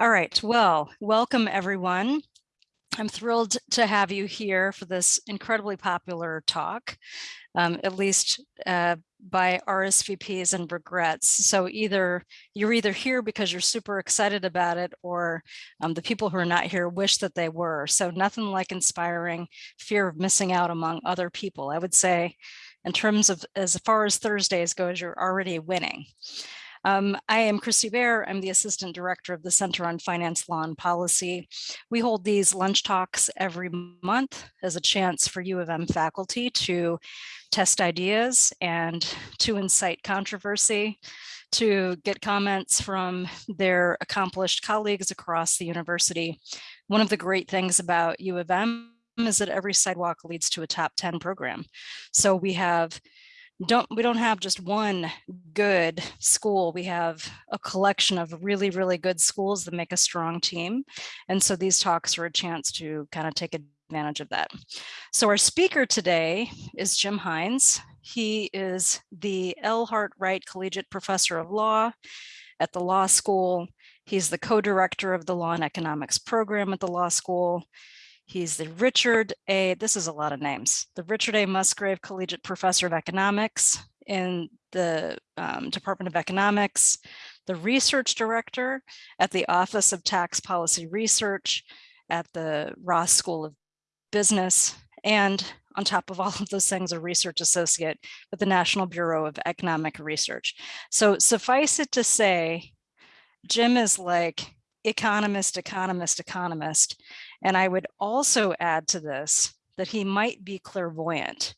All right, well, welcome everyone. I'm thrilled to have you here for this incredibly popular talk, um, at least uh, by RSVPs and regrets. So either you're either here because you're super excited about it or um, the people who are not here wish that they were. So nothing like inspiring fear of missing out among other people. I would say in terms of as far as Thursdays goes, you're already winning. Um, I am Christy Bear. I'm the Assistant Director of the Center on Finance, Law and Policy. We hold these lunch talks every month as a chance for U of M faculty to test ideas and to incite controversy, to get comments from their accomplished colleagues across the university. One of the great things about U of M is that every sidewalk leads to a top 10 program. So we have don't we don't have just one good school. We have a collection of really really good schools that make a strong team. And so these talks are a chance to kind of take advantage of that. So our speaker today is jim hines. He is the l hart wright collegiate professor of law at the law school. He's the co-director of the law and economics program at the law school He's the Richard A, this is a lot of names, the Richard A. Musgrave Collegiate Professor of Economics in the um, Department of Economics, the Research Director at the Office of Tax Policy Research at the Ross School of Business, and on top of all of those things, a research associate with the National Bureau of Economic Research. So suffice it to say, Jim is like economist, economist, economist. And I would also add to this that he might be clairvoyant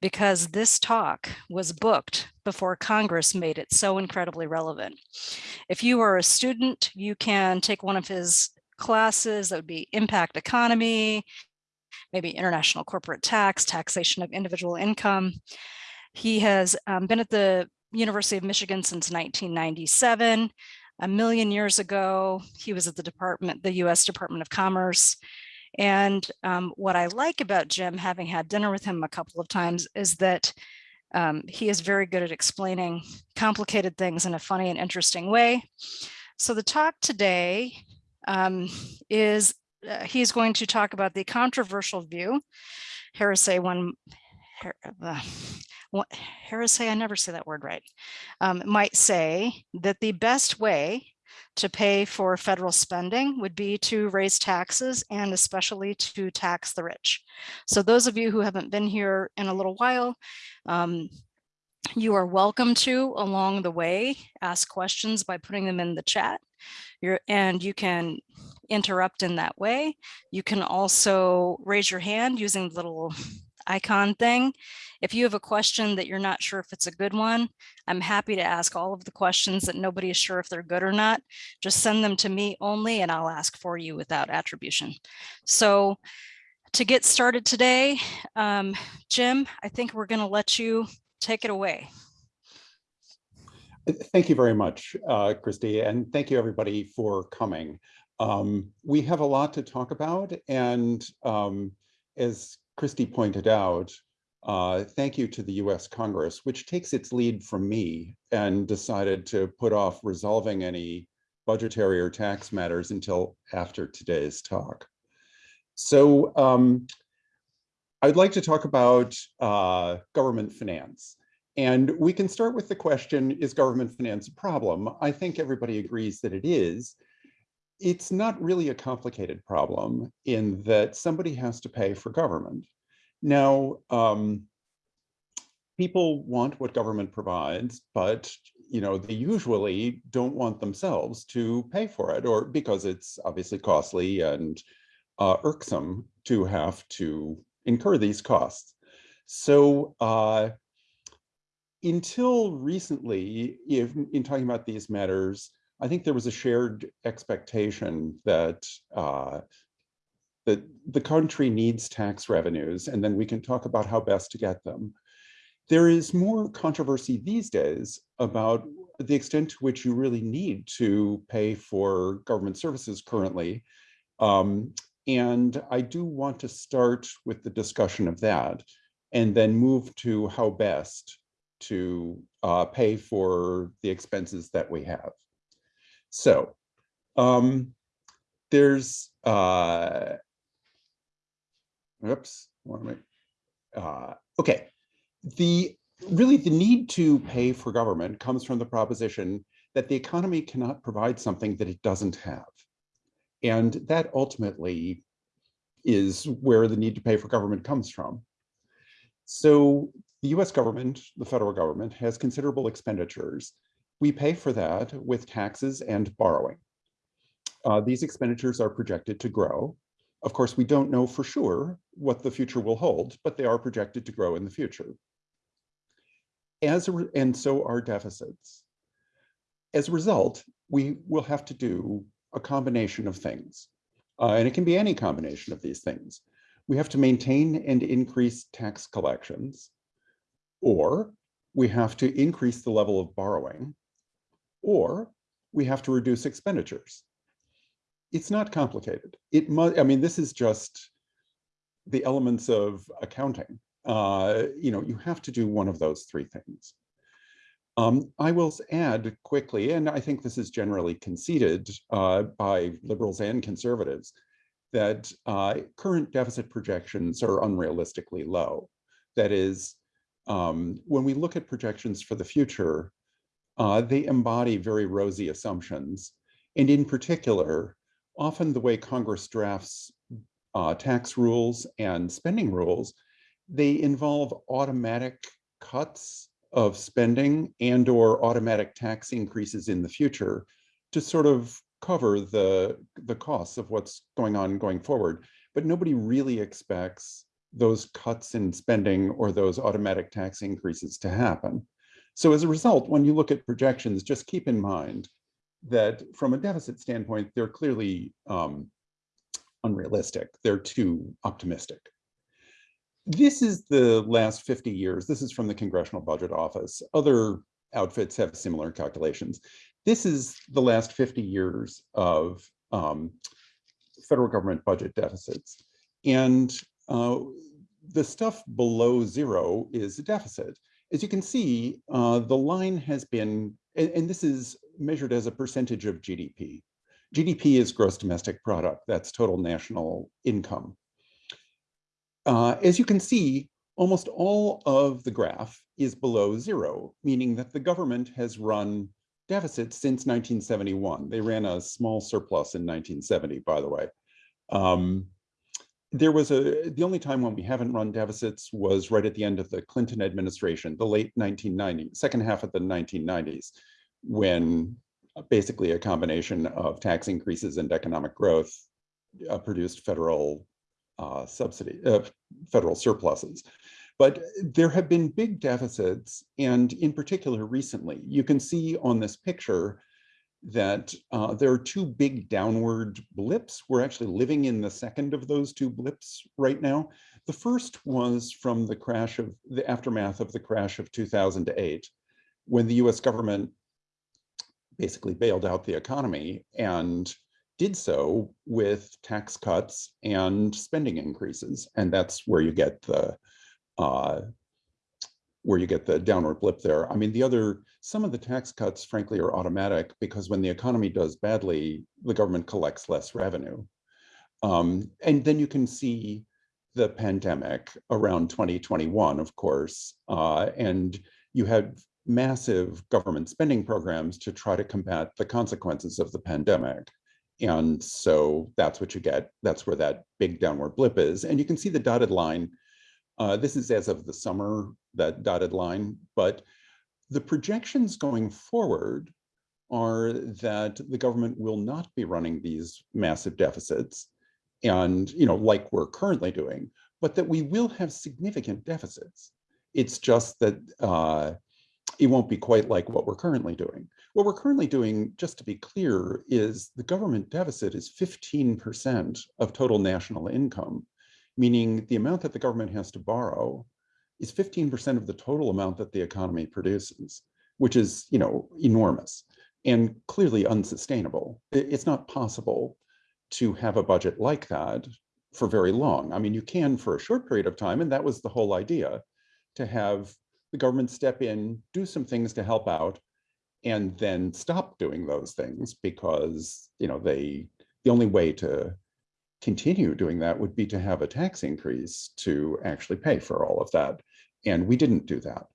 because this talk was booked before Congress made it so incredibly relevant. If you are a student, you can take one of his classes that would be impact economy, maybe international corporate tax, taxation of individual income. He has um, been at the University of Michigan since 1997 a million years ago. He was at the department, the US Department of Commerce. And um, what I like about Jim, having had dinner with him a couple of times, is that um, he is very good at explaining complicated things in a funny and interesting way. So the talk today um, is uh, he's going to talk about the controversial view, heresy one, uh, heresy, I never say that word right, um, might say that the best way to pay for federal spending would be to raise taxes and especially to tax the rich. So those of you who haven't been here in a little while, um, you are welcome to along the way ask questions by putting them in the chat. You're, and you can interrupt in that way. You can also raise your hand using the little icon thing. If you have a question that you're not sure if it's a good one, I'm happy to ask all of the questions that nobody is sure if they're good or not. Just send them to me only and I'll ask for you without attribution. So to get started today, um, Jim, I think we're going to let you take it away. Thank you very much, uh, Christy, and thank you everybody for coming. Um, we have a lot to talk about, and um, as Christy pointed out, uh, thank you to the US Congress, which takes its lead from me and decided to put off resolving any budgetary or tax matters until after today's talk. So um, I'd like to talk about uh, government finance. And we can start with the question, is government finance a problem? I think everybody agrees that it is it's not really a complicated problem in that somebody has to pay for government. Now, um, people want what government provides, but you know they usually don't want themselves to pay for it, or because it's obviously costly and uh, irksome to have to incur these costs. So uh, until recently, if, in talking about these matters, I think there was a shared expectation that uh, that the country needs tax revenues, and then we can talk about how best to get them. There is more controversy these days about the extent to which you really need to pay for government services currently. Um, and I do want to start with the discussion of that and then move to how best to uh, pay for the expenses that we have. So um, there's, uh, oops, what am I, uh, okay. The, really the need to pay for government comes from the proposition that the economy cannot provide something that it doesn't have. And that ultimately is where the need to pay for government comes from. So the US government, the federal government, has considerable expenditures. We pay for that with taxes and borrowing. Uh, these expenditures are projected to grow. Of course, we don't know for sure what the future will hold, but they are projected to grow in the future. As a, and so are deficits. As a result, we will have to do a combination of things. Uh, and it can be any combination of these things. We have to maintain and increase tax collections, or we have to increase the level of borrowing, or we have to reduce expenditures. It's not complicated. It must, I mean, this is just the elements of accounting. Uh, you know, you have to do one of those three things. Um, I will add quickly, and I think this is generally conceded uh, by liberals and conservatives, that uh, current deficit projections are unrealistically low. That is, um, when we look at projections for the future, uh, they embody very rosy assumptions. And in particular, often the way Congress drafts uh, tax rules and spending rules, they involve automatic cuts of spending and or automatic tax increases in the future to sort of cover the, the costs of what's going on going forward. But nobody really expects those cuts in spending or those automatic tax increases to happen. So as a result, when you look at projections, just keep in mind that from a deficit standpoint, they're clearly um, unrealistic. They're too optimistic. This is the last 50 years. This is from the Congressional Budget Office. Other outfits have similar calculations. This is the last 50 years of um, federal government budget deficits. And uh, the stuff below zero is a deficit. As you can see, uh, the line has been, and, and this is measured as a percentage of GDP. GDP is gross domestic product, that's total national income. Uh, as you can see, almost all of the graph is below zero, meaning that the government has run deficits since 1971. They ran a small surplus in 1970, by the way. Um, there was a, the only time when we haven't run deficits was right at the end of the Clinton administration, the late 1990s, second half of the 1990s, when basically a combination of tax increases and economic growth uh, produced federal uh, subsidy, uh, federal surpluses. But there have been big deficits, and in particular recently, you can see on this picture that uh, there are two big downward blips. We're actually living in the second of those two blips right now. The first was from the crash of the aftermath of the crash of 2008, when the US government basically bailed out the economy and did so with tax cuts and spending increases. And that's where you get the uh, where you get the downward blip there. I mean, the other, some of the tax cuts, frankly, are automatic because when the economy does badly, the government collects less revenue. Um, and then you can see the pandemic around 2021, of course, uh, and you had massive government spending programs to try to combat the consequences of the pandemic. And so that's what you get. That's where that big downward blip is. And you can see the dotted line. Uh, this is as of the summer, that dotted line. But the projections going forward are that the government will not be running these massive deficits and, you know, like we're currently doing, but that we will have significant deficits. It's just that uh, it won't be quite like what we're currently doing. What we're currently doing, just to be clear, is the government deficit is 15% of total national income, meaning the amount that the government has to borrow is 15% of the total amount that the economy produces, which is, you know, enormous and clearly unsustainable. It's not possible to have a budget like that for very long. I mean, you can for a short period of time, and that was the whole idea, to have the government step in, do some things to help out, and then stop doing those things because you know they the only way to continue doing that would be to have a tax increase to actually pay for all of that. And we didn't do that.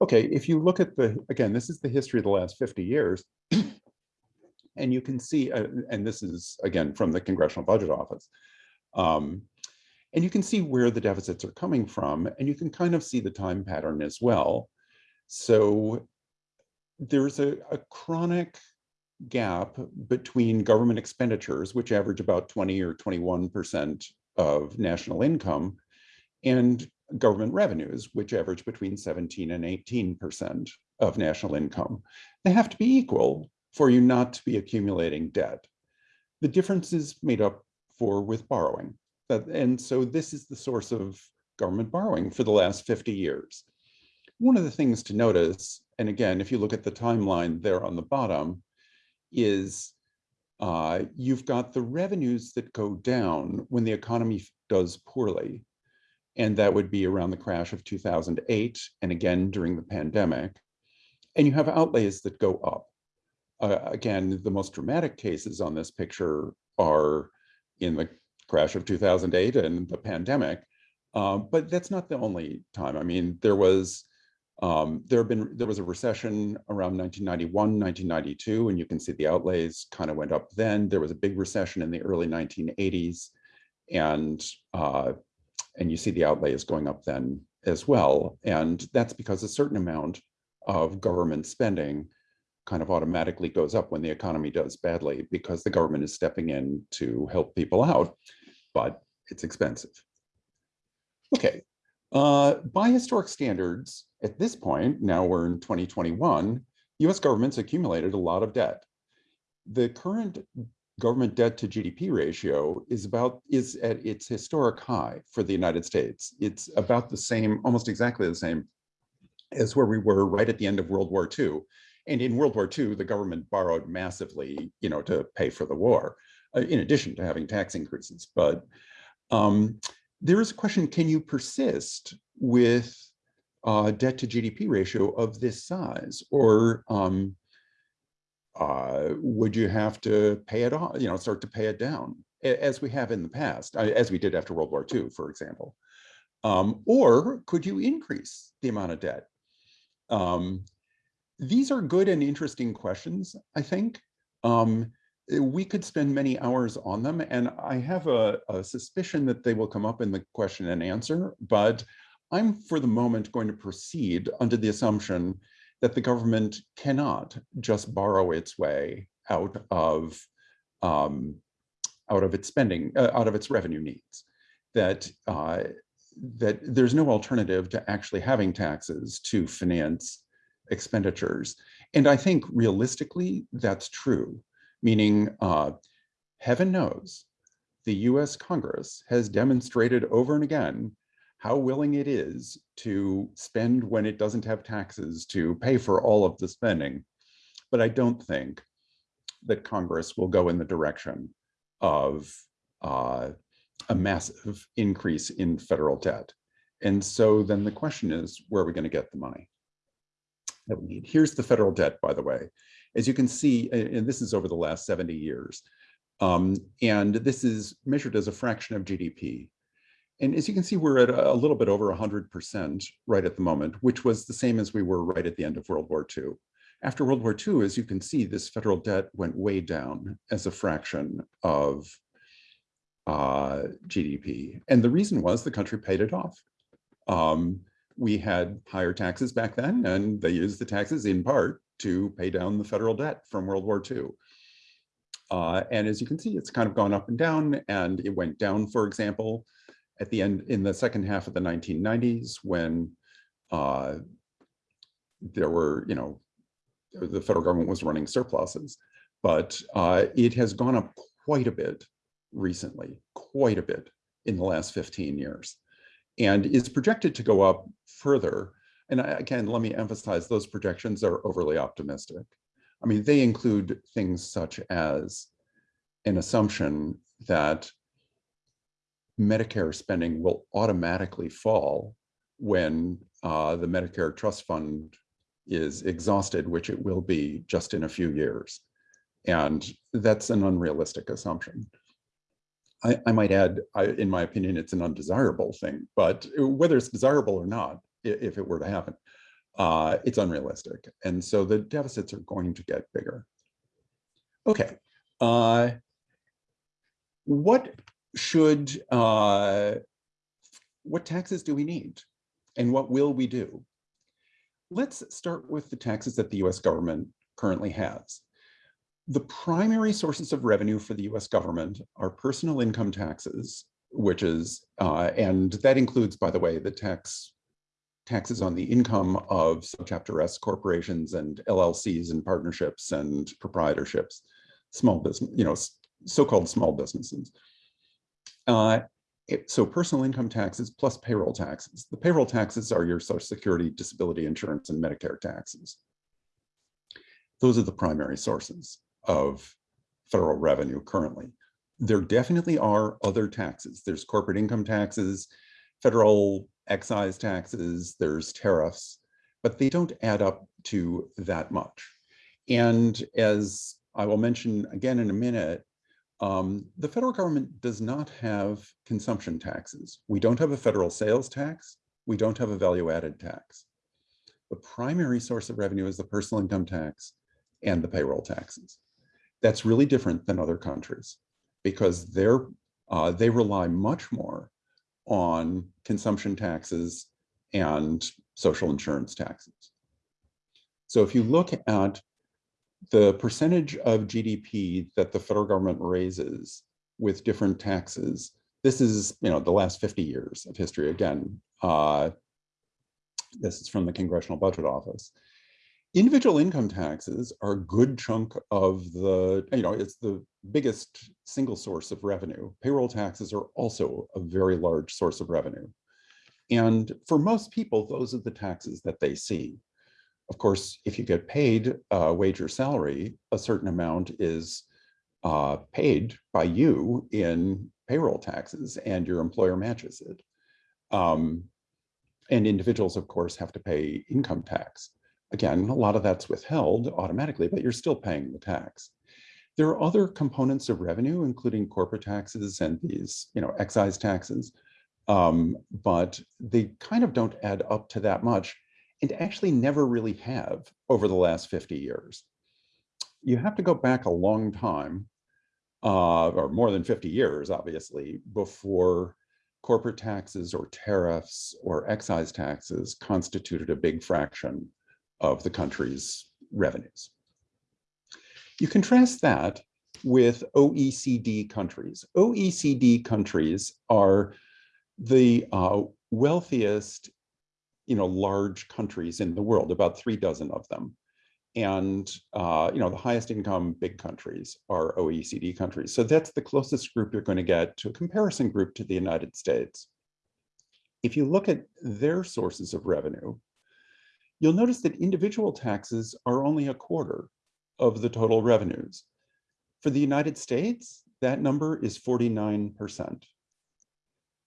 Okay, if you look at the, again, this is the history of the last 50 years. and you can see, uh, and this is again from the Congressional Budget Office. Um, and you can see where the deficits are coming from, and you can kind of see the time pattern as well. So there's a, a chronic gap between government expenditures, which average about 20 or 21% of national income, and government revenues, which average between 17 and 18% of national income. They have to be equal for you not to be accumulating debt. The difference is made up for with borrowing. And so this is the source of government borrowing for the last 50 years. One of the things to notice, and again, if you look at the timeline there on the bottom, is uh, you've got the revenues that go down when the economy does poorly. And that would be around the crash of 2008 and again during the pandemic. And you have outlays that go up. Uh, again, the most dramatic cases on this picture are in the crash of 2008 and the pandemic. Uh, but that's not the only time. I mean, there was um, there have been there was a recession around 1991, 1992, and you can see the outlays kind of went up then. There was a big recession in the early 1980s, and uh, and you see the outlays going up then as well. And that's because a certain amount of government spending kind of automatically goes up when the economy does badly because the government is stepping in to help people out, but it's expensive. Okay, uh, by historic standards, at this point, now we're in 2021, US government's accumulated a lot of debt. The current government debt to GDP ratio is about is at its historic high for the United States. It's about the same, almost exactly the same as where we were right at the end of World War II. And in World War II, the government borrowed massively, you know, to pay for the war, uh, in addition to having tax increases. But um, there is a question, can you persist with uh, debt to GDP ratio of this size? Or um, uh, would you have to pay it off, you know, start to pay it down as we have in the past, as we did after World War II, for example? Um, or could you increase the amount of debt? Um, these are good and interesting questions, I think. Um, we could spend many hours on them, and I have a, a suspicion that they will come up in the question and answer, but I'm for the moment going to proceed under the assumption that the government cannot just borrow its way out of um, out of its spending, uh, out of its revenue needs. That uh, that there's no alternative to actually having taxes to finance expenditures. And I think realistically, that's true, meaning uh, heaven knows the US Congress has demonstrated over and again how willing it is to spend when it doesn't have taxes to pay for all of the spending. But I don't think that Congress will go in the direction of uh, a massive increase in federal debt. And so then the question is, where are we going to get the money that we need? Here's the federal debt, by the way. As you can see, and this is over the last 70 years, um, and this is measured as a fraction of GDP. And as you can see, we're at a, little bit over 100% right at the moment, which was the same as we were right at the end of World War II. After World War II, as you can see, this federal debt went way down as a fraction of uh, GDP. And the reason was the country paid it off. Um, we had higher taxes back then, and they used the taxes in part to pay down the federal debt from World War II. Uh, and as you can see, it's kind of gone up and down, and it went down, for example, at the end in the second half of the 1990s when uh, there were, you know, the federal government was running surpluses, but uh, it has gone up quite a bit recently, quite a bit in the last 15 years, and is projected to go up further. And again, let me emphasize those projections are overly optimistic. I mean, they include things such as an assumption that Medicare spending will automatically fall when uh, the Medicare Trust Fund is exhausted, which it will be just in a few years. And that's an unrealistic assumption. I, I might add, I, in my opinion, it's an undesirable thing, but whether it's desirable or not, if it were to happen, uh, it's unrealistic. And so the deficits are going to get bigger. Okay. Uh, what should, uh, what taxes do we need? And what will we do? Let's start with the taxes that the US government currently has. The primary sources of revenue for the US government are personal income taxes, which is, uh, and that includes, by the way, the tax taxes on the income of subchapter S corporations and LLCs and partnerships and proprietorships, small business, you know, so-called small businesses. Uh, it, so personal income taxes plus payroll taxes. The payroll taxes are your social security, disability insurance, and Medicare taxes. Those are the primary sources of federal revenue currently. There definitely are other taxes. There's corporate income taxes, federal excise taxes, there's tariffs, but they don't add up to that much. And as I will mention again in a minute, um, the federal government does not have consumption taxes. We don't have a federal sales tax. We don't have a value added tax. The primary source of revenue is the personal income tax and the payroll taxes. That's really different than other countries because they're, uh, they rely much more on consumption taxes and social insurance taxes. So if you look at the percentage of GDP that the federal government raises with different taxes, this is, you know, the last 50 years of history again. Uh, this is from the Congressional Budget Office. Individual income taxes are a good chunk of the, you know, it's the biggest single source of revenue. Payroll taxes are also a very large source of revenue. And for most people, those are the taxes that they see. Of course, if you get paid a wage or salary, a certain amount is uh, paid by you in payroll taxes and your employer matches it. Um, and individuals, of course, have to pay income tax. Again, a lot of that's withheld automatically, but you're still paying the tax. There are other components of revenue, including corporate taxes and these, you know, excise taxes, um, but they kind of don't add up to that much and actually never really have over the last 50 years. You have to go back a long time, uh, or more than 50 years, obviously, before corporate taxes or tariffs or excise taxes constituted a big fraction of the country's revenues. You contrast that with OECD countries. OECD countries are the uh, wealthiest you know, large countries in the world, about three dozen of them. And, uh, you know, the highest income big countries are OECD countries. So that's the closest group you're going to get to a comparison group to the United States. If you look at their sources of revenue, you'll notice that individual taxes are only a quarter of the total revenues. For the United States, that number is 49%.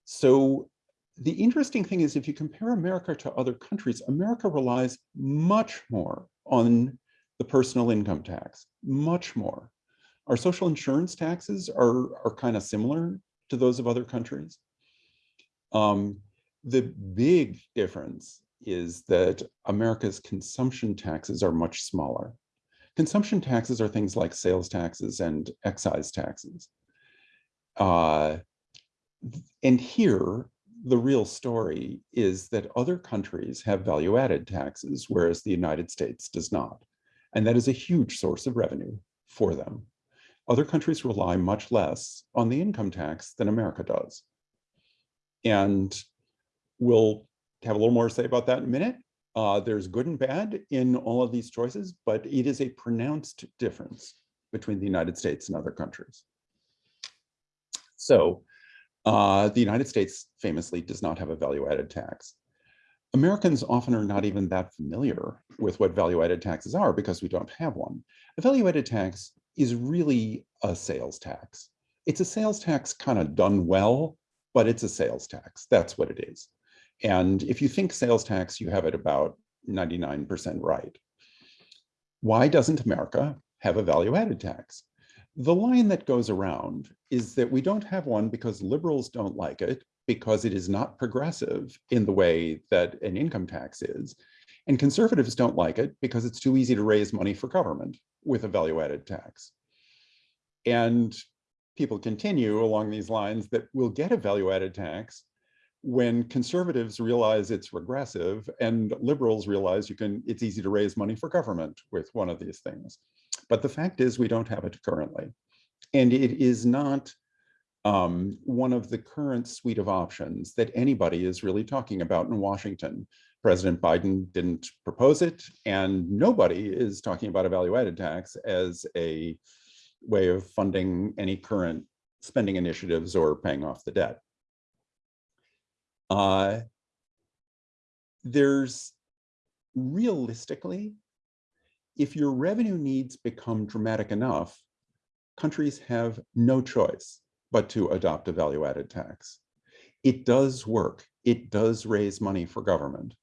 So the interesting thing is if you compare America to other countries, America relies much more on the personal income tax, much more. Our social insurance taxes are, are kind of similar to those of other countries. Um, the big difference is that America's consumption taxes are much smaller. Consumption taxes are things like sales taxes and excise taxes. Uh, and here, the real story is that other countries have value added taxes, whereas the United States does not. And that is a huge source of revenue for them. Other countries rely much less on the income tax than America does. And we'll have a little more to say about that in a minute. Uh, there's good and bad in all of these choices, but it is a pronounced difference between the United States and other countries. So uh, the United States famously does not have a value-added tax. Americans often are not even that familiar with what value-added taxes are because we don't have one. A value-added tax is really a sales tax. It's a sales tax kind of done well, but it's a sales tax. That's what it is. And if you think sales tax, you have it about 99% right. Why doesn't America have a value added tax. The line that goes around is that we don't have one because liberals don't like it because it is not progressive in the way that an income tax is. And conservatives don't like it because it's too easy to raise money for government with a value added tax. And people continue along these lines that we'll get a value added tax when conservatives realize it's regressive and liberals realize you can it's easy to raise money for government with one of these things. But the fact is we don't have it currently. And it is not um, one of the current suite of options that anybody is really talking about in Washington. President Biden didn't propose it, and nobody is talking about a value-added tax as a way of funding any current spending initiatives or paying off the debt. Uh, there's realistically, if your revenue needs become dramatic enough, countries have no choice but to adopt a value-added tax. It does work. It does raise money for government.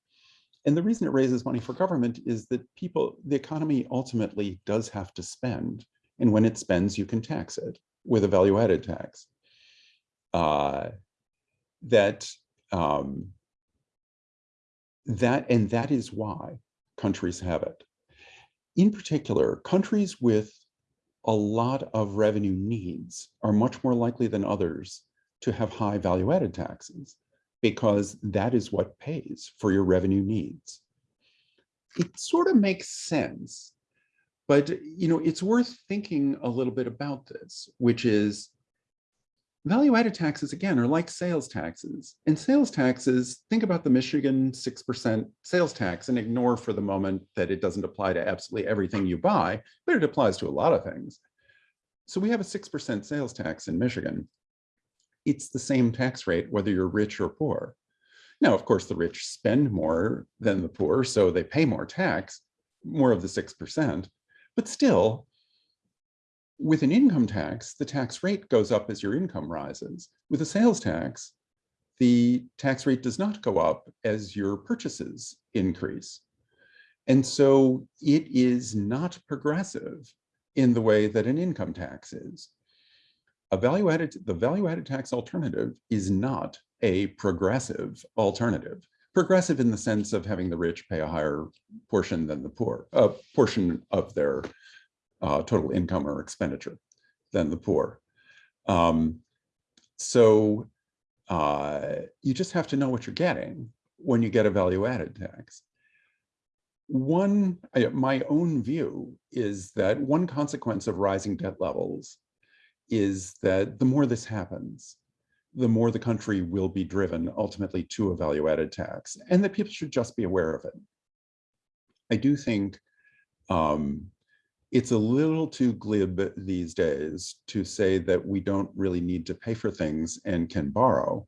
And the reason it raises money for government is that people, the economy ultimately does have to spend. And when it spends, you can tax it with a value-added tax. Uh, that, um, that, and that is why countries have it. In particular, countries with a lot of revenue needs are much more likely than others to have high value added taxes because that is what pays for your revenue needs. It sort of makes sense, but you know, it's worth thinking a little bit about this, which is value added taxes again are like sales taxes. And sales taxes think about the michigan 6% sales tax and ignore for the moment that it doesn't apply to absolutely everything you buy but it applies to a lot of things. So we have a 6% sales tax in michigan. It's the same tax rate whether you're rich or poor. Now of course the rich spend more than the poor so they pay more tax more of the 6% but still with an income tax, the tax rate goes up as your income rises. With a sales tax, the tax rate does not go up as your purchases increase. And so it is not progressive in the way that an income tax is. A value added, the value added tax alternative is not a progressive alternative. Progressive in the sense of having the rich pay a higher portion than the poor, a portion of their uh, total income or expenditure than the poor. Um, so uh, you just have to know what you're getting when you get a value added tax. One, my own view is that one consequence of rising debt levels is that the more this happens, the more the country will be driven ultimately to a value added tax and that people should just be aware of it. I do think um, it's a little too glib these days to say that we don't really need to pay for things and can borrow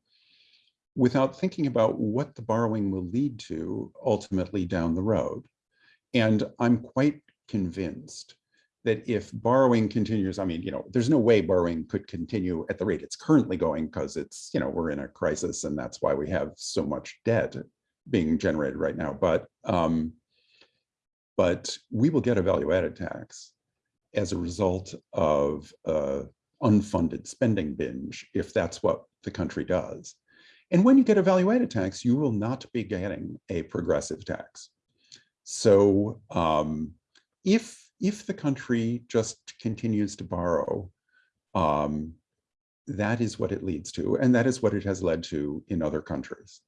without thinking about what the borrowing will lead to ultimately down the road. And I'm quite convinced that if borrowing continues, I mean, you know, there's no way borrowing could continue at the rate it's currently going because it's, you know, we're in a crisis and that's why we have so much debt being generated right now. But um, but we will get a value added tax as a result of uh, unfunded spending binge, if that's what the country does. And when you get a value added tax, you will not be getting a progressive tax. So um, if, if the country just continues to borrow, um, that is what it leads to, and that is what it has led to in other countries.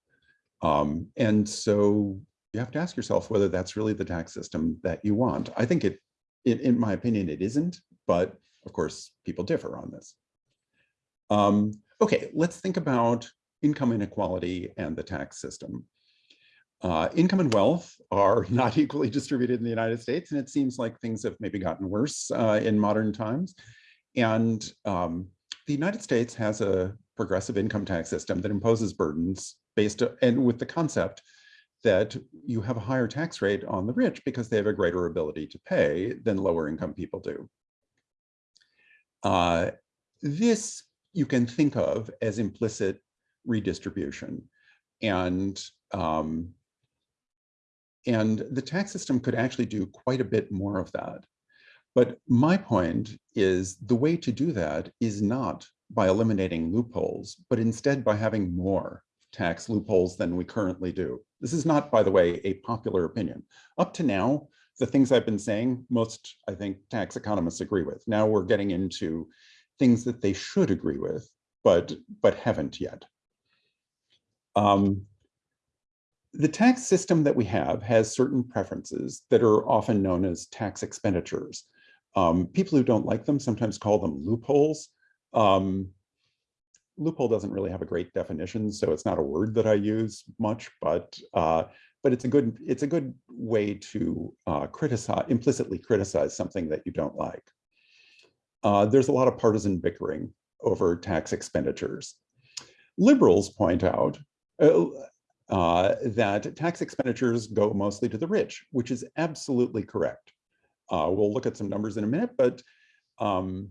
Um, and so you have to ask yourself whether that's really the tax system that you want. I think it, it in my opinion, it isn't, but of course, people differ on this. Um, okay, let's think about income inequality and the tax system. Uh, income and wealth are not equally distributed in the United States, and it seems like things have maybe gotten worse uh, in modern times. And um, the United States has a progressive income tax system that imposes burdens based and with the concept that you have a higher tax rate on the rich because they have a greater ability to pay than lower income people do. Uh, this you can think of as implicit redistribution. And, um, and the tax system could actually do quite a bit more of that. But my point is the way to do that is not by eliminating loopholes, but instead by having more tax loopholes than we currently do. This is not, by the way, a popular opinion. Up to now, the things I've been saying, most, I think, tax economists agree with. Now we're getting into things that they should agree with, but, but haven't yet. Um, the tax system that we have has certain preferences that are often known as tax expenditures. Um, people who don't like them sometimes call them loopholes. Um, loophole doesn't really have a great definition, so it's not a word that I use much, but uh, but it's a good it's a good way to uh, criticize implicitly criticize something that you don't like. Uh, there's a lot of partisan bickering over tax expenditures. Liberals point out uh, uh, that tax expenditures go mostly to the rich, which is absolutely correct. Uh, we'll look at some numbers in a minute, but um,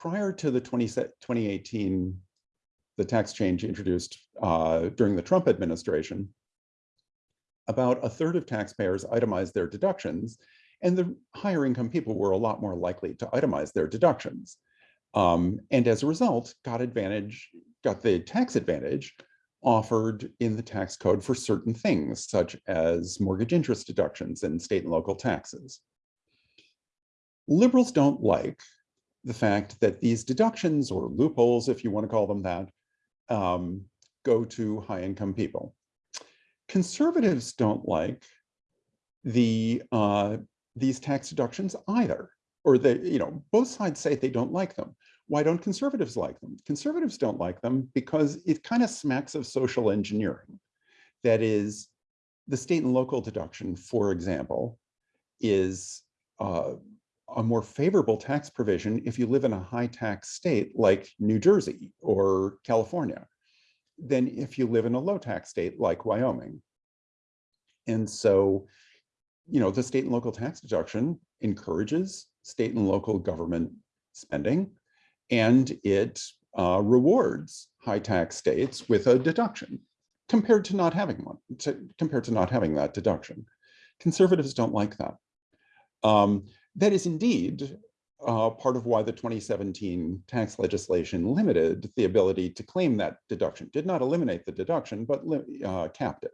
prior to the 20, 2018, the tax change introduced uh, during the Trump administration, about a third of taxpayers itemized their deductions, and the higher income people were a lot more likely to itemize their deductions. Um, and as a result, got advantage, got the tax advantage offered in the tax code for certain things, such as mortgage interest deductions and state and local taxes. Liberals don't like the fact that these deductions or loopholes, if you want to call them that, um, go to high income people. Conservatives don't like the uh, these tax deductions either, or they, you know, both sides say they don't like them. Why don't conservatives like them? Conservatives don't like them because it kind of smacks of social engineering. That is, the state and local deduction, for example, is uh, a more favorable tax provision if you live in a high tax state like New Jersey or California than if you live in a low tax state like Wyoming. And so, you know, the state and local tax deduction encourages state and local government spending, and it uh, rewards high tax states with a deduction compared to not having one, to, compared to not having that deduction. Conservatives don't like that. Um, that is indeed uh, part of why the 2017 tax legislation limited the ability to claim that deduction, did not eliminate the deduction, but uh, capped it.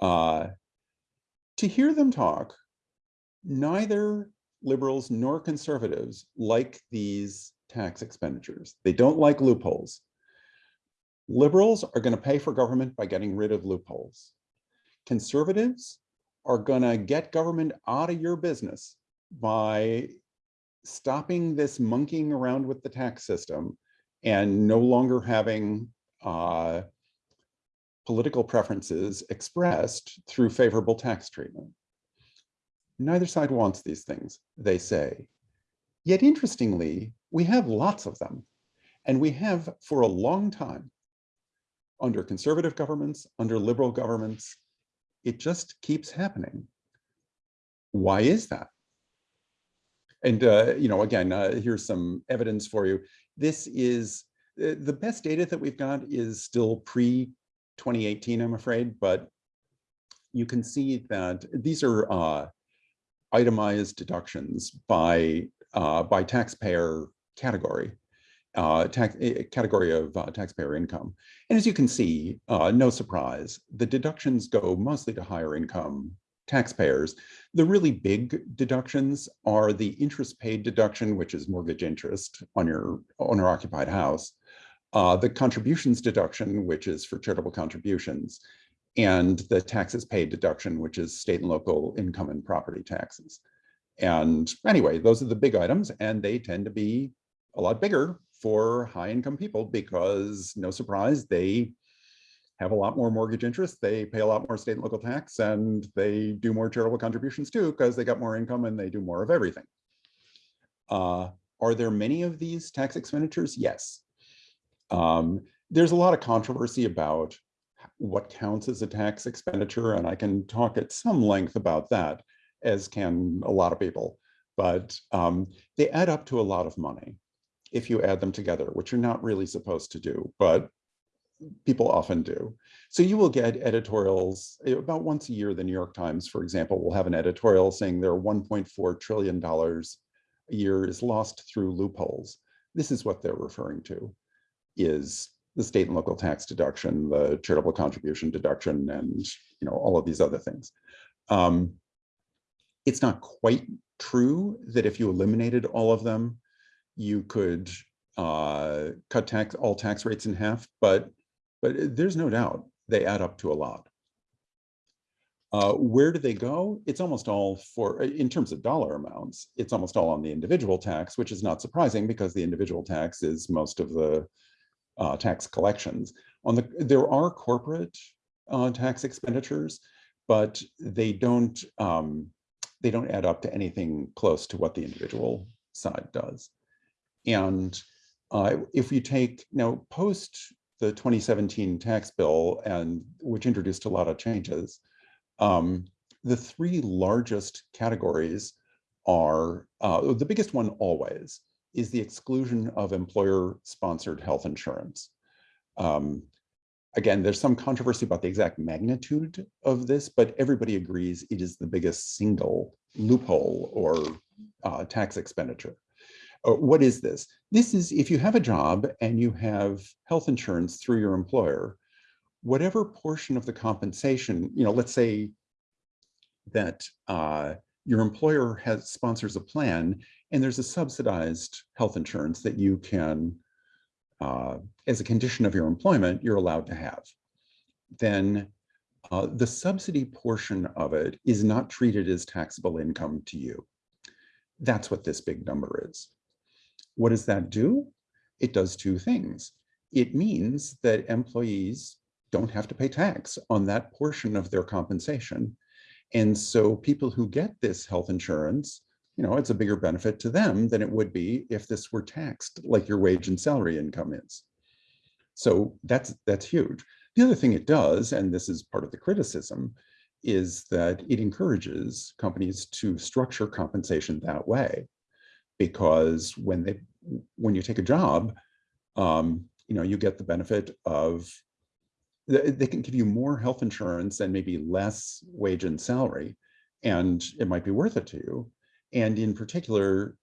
Uh, to hear them talk, neither liberals nor conservatives like these tax expenditures. They don't like loopholes. Liberals are going to pay for government by getting rid of loopholes. Conservatives are going to get government out of your business by stopping this monkeying around with the tax system and no longer having uh, political preferences expressed through favorable tax treatment. Neither side wants these things, they say. Yet interestingly, we have lots of them, and we have for a long time under conservative governments, under liberal governments, it just keeps happening. Why is that? And, uh, you know, again, uh, here's some evidence for you. This is uh, the best data that we've got is still pre 2018, I'm afraid, but you can see that these are uh, itemized deductions by uh, by taxpayer category, uh, tax eh, category of uh, taxpayer income. And as you can see, uh, no surprise, the deductions go mostly to higher income taxpayers. The really big deductions are the interest paid deduction, which is mortgage interest on your owner occupied house, uh, the contributions deduction, which is for charitable contributions, and the taxes paid deduction, which is state and local income and property taxes. And anyway, those are the big items, and they tend to be a lot bigger for high income people because no surprise, they have a lot more mortgage interest, they pay a lot more state and local tax, and they do more charitable contributions too because they got more income and they do more of everything. Uh, are there many of these tax expenditures? Yes. Um, there's a lot of controversy about what counts as a tax expenditure, and I can talk at some length about that, as can a lot of people. But um, they add up to a lot of money if you add them together, which you're not really supposed to do. But people often do. So you will get editorials eh, about once a year. The New York Times, for example, will have an editorial saying there are 1.4 trillion dollars a year is lost through loopholes. This is what they're referring to is the state and local tax deduction, the charitable contribution deduction, and you know all of these other things. Um, it's not quite true that if you eliminated all of them, you could uh, cut tax all tax rates in half, but but there's no doubt they add up to a lot. Uh, where do they go? It's almost all for, in terms of dollar amounts, it's almost all on the individual tax, which is not surprising because the individual tax is most of the uh, tax collections. On the, there are corporate uh, tax expenditures, but they don't, um, they don't add up to anything close to what the individual side does. And uh, if you take now post the 2017 tax bill and which introduced a lot of changes, um, the three largest categories are uh, the biggest one always is the exclusion of employer sponsored health insurance. Um, again, there's some controversy about the exact magnitude of this, but everybody agrees it is the biggest single loophole or uh, tax expenditure. Uh, what is this? This is if you have a job and you have health insurance through your employer, whatever portion of the compensation, you know, let's say that uh, your employer has sponsors a plan and there's a subsidized health insurance that you can, uh, as a condition of your employment, you're allowed to have. Then uh, the subsidy portion of it is not treated as taxable income to you. That's what this big number is. What does that do? It does two things. It means that employees don't have to pay tax on that portion of their compensation. And so people who get this health insurance, you know, it's a bigger benefit to them than it would be if this were taxed like your wage and salary income is. So that's that's huge. The other thing it does, and this is part of the criticism, is that it encourages companies to structure compensation that way because when they when you take a job, um, you know, you get the benefit of they can give you more health insurance and maybe less wage and salary, and it might be worth it to you. And in particular,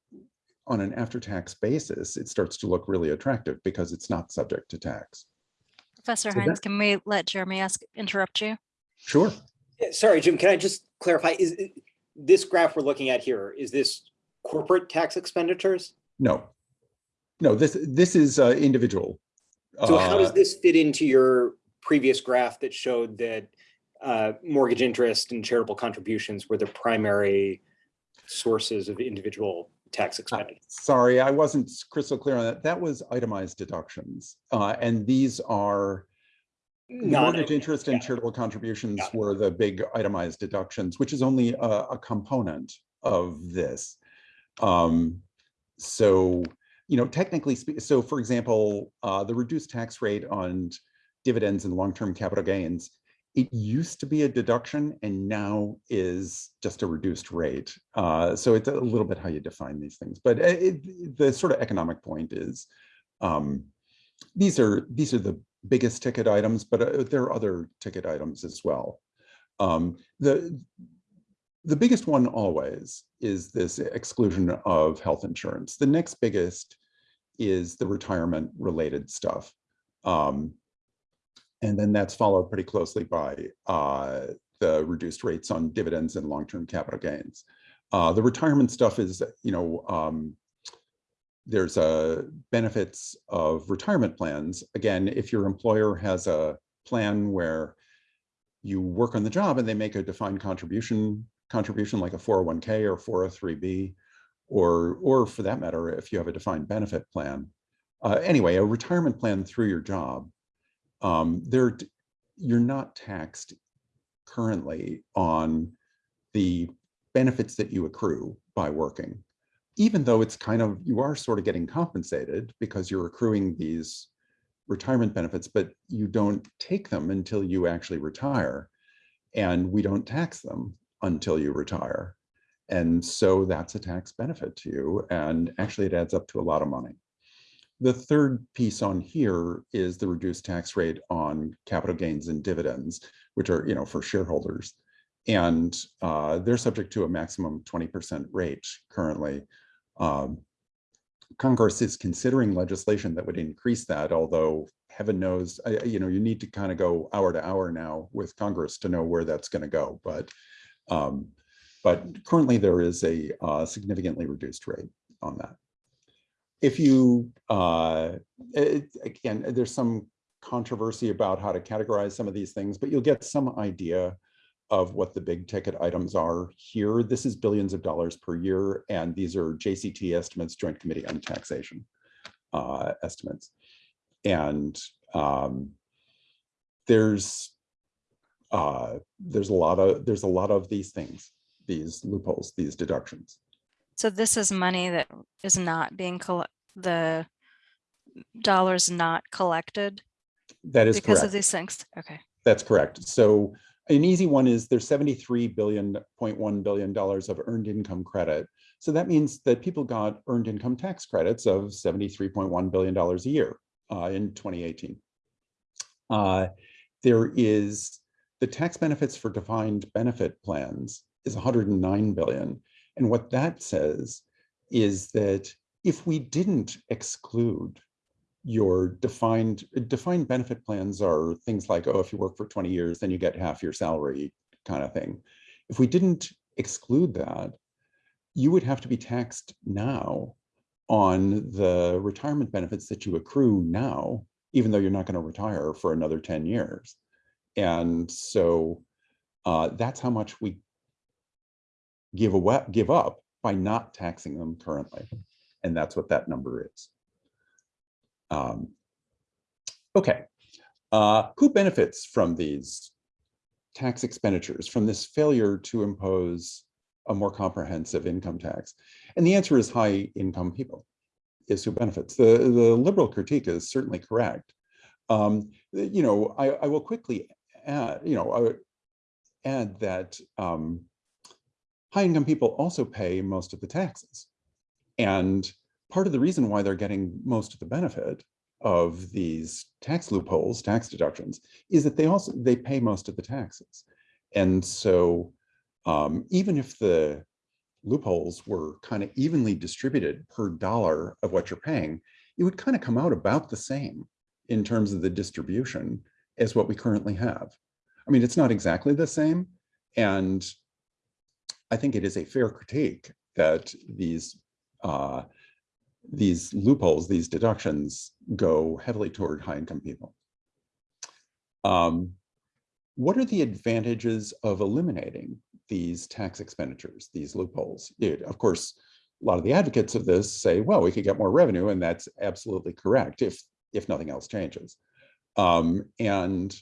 on an after-tax basis, it starts to look really attractive because it's not subject to tax. Professor So Hines, that- can we let Jeremy ask, interrupt you? Sure. Sorry, Jim, can I just clarify, is this graph we're looking at here, is this corporate tax expenditures? No. No, this this is uh, individual. So how does Uh, this fit into your previous graph that showed that uh, mortgage interest and charitable contributions were the primary sources of individual tax expenditure? Sorry, I wasn't crystal clear on that. That was itemized deductions. Uh, and these are mortgage interest and charitable contributions were the big itemized deductions, which is only a, a component of this. Um, so, you know, technically, so for example, uh, the reduced tax rate on dividends and long-term capital gains, it used to be a deduction and now is just a reduced rate. Uh, so it's a little bit how you define these things, but uh, it, the sort of economic point is um, these are these are the biggest ticket items, but uh, there are other ticket items as well. Um, the the biggest one always is this exclusion of health insurance. The next biggest is the retirement related stuff. Um, and then that's followed pretty closely by uh, the reduced rates on dividends and long-term capital gains. Uh, the retirement stuff is, you know, um, there's a benefits of retirement plans. Again, if your employer has a plan where you work on the job and they make a defined contribution contribution like a 401k or 403b, or or for that matter, if you have a defined benefit plan. Uh, anyway, a retirement plan through your job, um, there you're not taxed currently on the benefits that you accrue by working even though it's kind of, you are sort of getting compensated because you're accruing these retirement benefits, but you don't take them until you actually retire. And we don't tax them until you retire. And so that's a tax benefit to you. And actually it adds up to a lot of money. The third piece on here is the reduced tax rate on capital gains and dividends, which are, you know, for shareholders. And uh, they're subject to a maximum 20% rate currently. Um, Congress is considering legislation that would increase that, although heaven knows, I- you know, you need to kind of go hour to hour now with Congress to know where that's going to go. But um, but currently there is a uh, significantly reduced rate on that. If you, uh, it- again, there's some controversy about how to categorize some of these things, but you'll get some idea of what the big ticket items are here. This is billions of dollars per year, and these are JCT estimates, Joint Committee on Taxation uh, estimates. And um, there's uh, there's a lot of there's a lot of these things, these loopholes, these deductions. So this is money that is not being the dollars not collected That is because of these things. Okay. That's correct. So an easy one is there's 73 billion, 0.1 billion dollars of earned income credit. So that means that people got earned income tax credits of 73.1 billion dollars a year uh, in 2018. Uh, there is the tax benefits for defined benefit plans is 109 billion. And what that says is that if we didn't exclude your defined defined benefit plans are things like, oh, if you work for 20 years, then you get half your salary kind of thing. If we didn't exclude that, you would have to be taxed now on the retirement benefits that you accrue now, even though you're not going to retire for another 10 years. And so uh, that's how much we give away, give up by not taxing them currently. And that's what that number is. Um, okay, uh, who benefits from these tax expenditures, from this failure to impose a more comprehensive income tax? And the answer is high income people is who benefits. The, the liberal critique is certainly correct. Um, you know, I, I will quickly add, you know, I would add that um, high income people also pay most of the taxes. And part of the reason why they're getting most of the benefit of these tax loopholes, tax deductions, is that they also they pay most of the taxes. And so um, even if the loopholes were kind of evenly distributed per dollar of what you're paying, it would kind of come out about the same in terms of the distribution as what we currently have. I mean, it's not exactly the same. And I think it is a fair critique that these uh, these loopholes, these deductions go heavily toward high income people. Um, what are the advantages of eliminating these tax expenditures, these loopholes? It, of course, a lot of the advocates of this say, well, we could get more revenue, and that's absolutely correct if, if nothing else changes. Um, and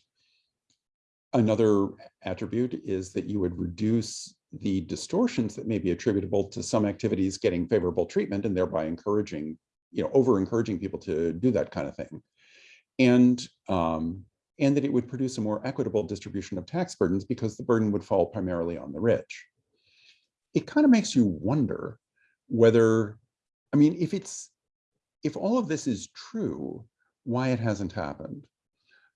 another attribute is that you would reduce the distortions that may be attributable to some activities getting favorable treatment and thereby encouraging, you know, over encouraging people to do that kind of thing. And, um, and that it would produce a more equitable distribution of tax burdens because the burden would fall primarily on the rich. It kind of makes you wonder whether, I mean, if it's, if all of this is true, why it hasn't happened.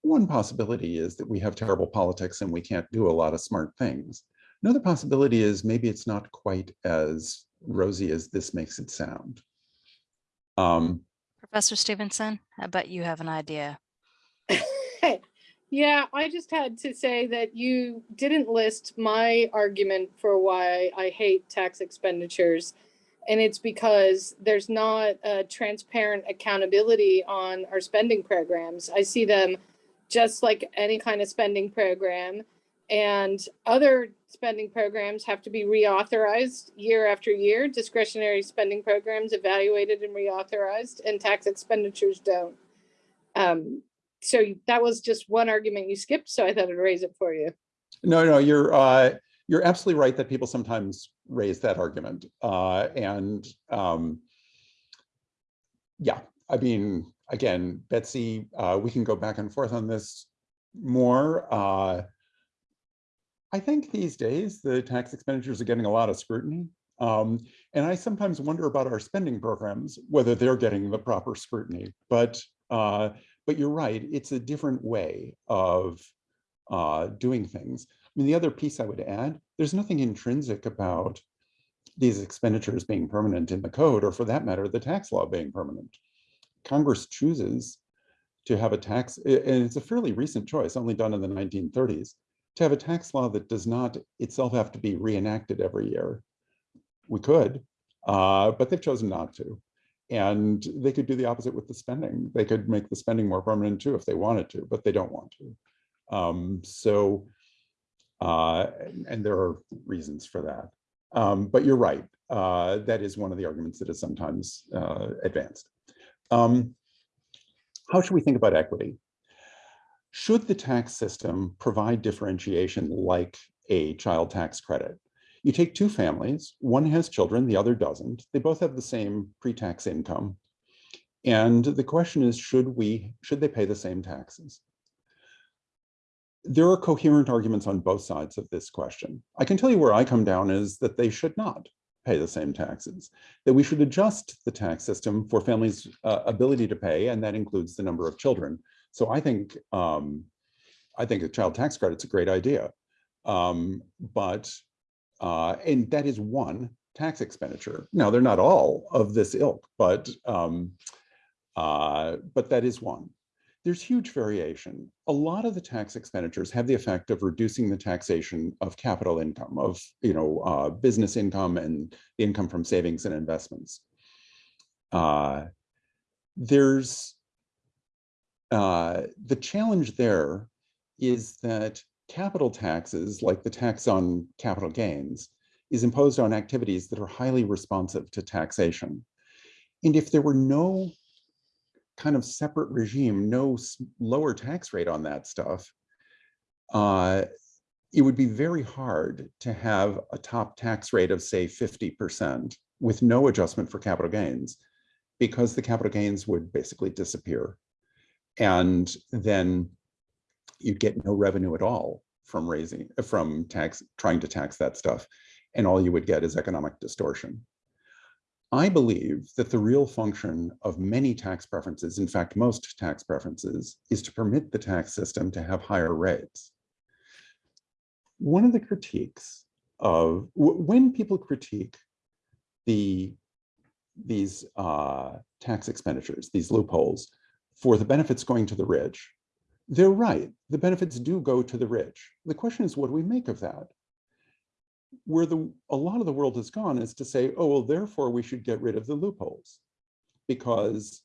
One possibility is that we have terrible politics and we can't do a lot of smart things. Another possibility is maybe it's not quite as rosy as this makes it sound. Um, Professor Stevenson, I bet you have an idea. Yeah, I just had to say that you didn't list my argument for why I hate tax expenditures. And it's because there's not a transparent accountability on our spending programs. I see them just like any kind of spending program. And other spending programs have to be reauthorized year after year. Discretionary spending programs evaluated and reauthorized, and tax expenditures don't. Um, so that was just one argument you skipped, so I thought I'd raise it for you. No, no, you're uh, you're absolutely right that people sometimes raise that argument. Uh, and um, yeah, I mean, again, Betsey, uh, we can go back and forth on this more. Uh, I think these days the tax expenditures are getting a lot of scrutiny. Um, and I sometimes wonder about our spending programs, whether they're getting the proper scrutiny. But uh, but you're right, it's a different way of uh, doing things. I mean, the other piece I would add, there's nothing intrinsic about these expenditures being permanent in the code, or for that matter, the tax law being permanent. Congress chooses to have a tax, and it's a fairly recent choice, only done in the 1930s, to have a tax law that does not itself have to be reenacted every year. We could, uh, but they've chosen not to. And they could do the opposite with the spending. They could make the spending more permanent too if they wanted to, but they don't want to. Um, so, uh, and, there are reasons for that. Um, but you're right. Uh, that is one of the arguments that is sometimes uh, advanced. Um, how should we think about equity? Should the tax system provide differentiation like a child tax credit? You take two families, one has children, the other doesn't. They both have the same pre-tax income. And the question is, should we, should they pay the same taxes? There are coherent arguments on both sides of this question. I can tell you where I come down is that they should not pay the same taxes, that we should adjust the tax system for families' uh, ability to pay, and that includes the number of children. So I think um, I think a child tax credit's a great idea, um, but uh, and that is one tax expenditure. Now they're not all of this ilk, but um, uh, but that is one there's huge variation. A lot of the tax expenditures have the effect of reducing the taxation of capital income, of you know uh, business income and income from savings and investments. Uh, there's uh, the challenge there is that capital taxes, like the tax on capital gains, is imposed on activities that are highly responsive to taxation. And if there were no kind of separate regime, no lower tax rate on that stuff, uh, it would be very hard to have a top tax rate of say 50% with no adjustment for capital gains because the capital gains would basically disappear. And then you'd get no revenue at all from raising, from tax, trying to tax that stuff. And all you would get is economic distortion. I believe that the real function of many tax preferences, in fact, most tax preferences, is to permit the tax system to have higher rates. One of the critiques of when people critique the these uh, tax expenditures, these loopholes, for the benefits going to the rich, they're right. The benefits do go to the rich. The question is, what do we make of that? Where the a lot of the world has gone is to say, oh, well, therefore we should get rid of the loopholes because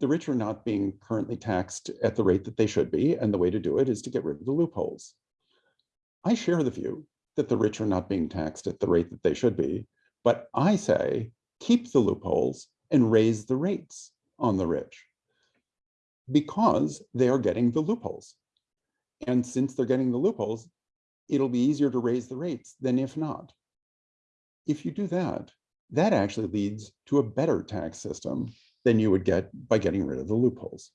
the rich are not being currently taxed at the rate that they should be. And the way to do it is to get rid of the loopholes. I share the view that the rich are not being taxed at the rate that they should be, but I say keep the loopholes and raise the rates on the rich because they are getting the loopholes. And since they're getting the loopholes, it'll be easier to raise the rates than if not. If you do that, that actually leads to a better tax system than you would get by getting rid of the loopholes.